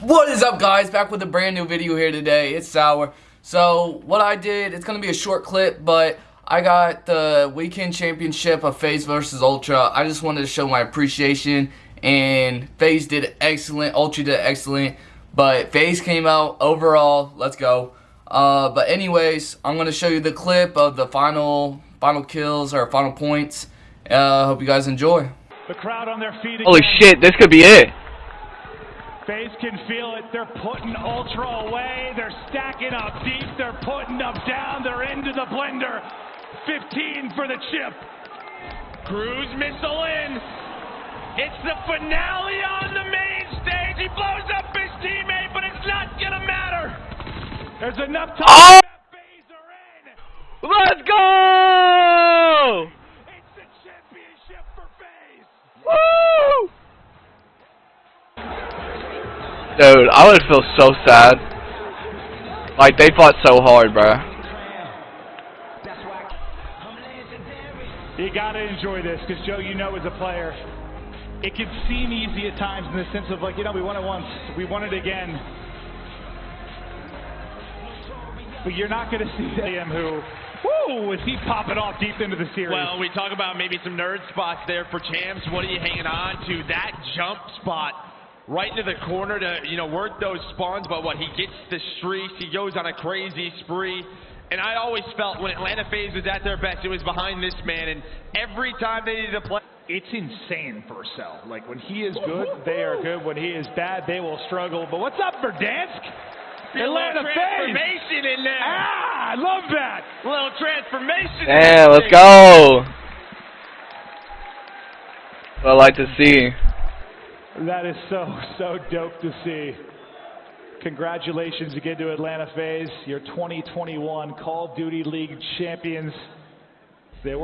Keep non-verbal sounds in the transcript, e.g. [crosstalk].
What is up guys, back with a brand new video here today, it's Sour. So, what I did, it's going to be a short clip, but I got the weekend championship of FaZe versus Ultra. I just wanted to show my appreciation, and FaZe did excellent, Ultra did excellent, but FaZe came out overall, let's go. Uh, but anyways, I'm going to show you the clip of the final, final kills, or final points. Uh, hope you guys enjoy. The crowd on their feet again. Holy shit, this could be it. FaZe can feel it. They're putting Ultra away. They're stacking up deep. They're putting up down. They're into the blender. 15 for the chip. Cruise missile in. It's the finale on the main stage. He blows up his teammate, but it's not gonna matter. There's enough time. Oh! that FaZe are in. Let's go! It's the championship for FaZe. Woo! Dude, I would feel so sad. Like, they fought so hard, bro. You gotta enjoy this, because Joe, you know as a player, it can seem easy at times in the sense of like, you know, we won it once, we won it again. But you're not gonna see [laughs] him who, whoo, is he popping off deep into the series? Well, we talk about maybe some nerd spots there for champs. What are you hanging on to? That jump spot right into the corner to, you know, work those spawns. But what, he gets the streaks. He goes on a crazy spree. And I always felt when Atlanta FaZe was at their best, it was behind this man. And every time they needed to play. it's insane for Cell. Like when he is good, they are good. When he is bad, they will struggle. But what's up for Dansk? A Atlanta FaZe. transformation in there. Ah, I love that. A little transformation. in Yeah, let's go! What I like to see. That is so, so dope to see. Congratulations again to Atlanta FaZe, your 2021 Call of Duty League champions.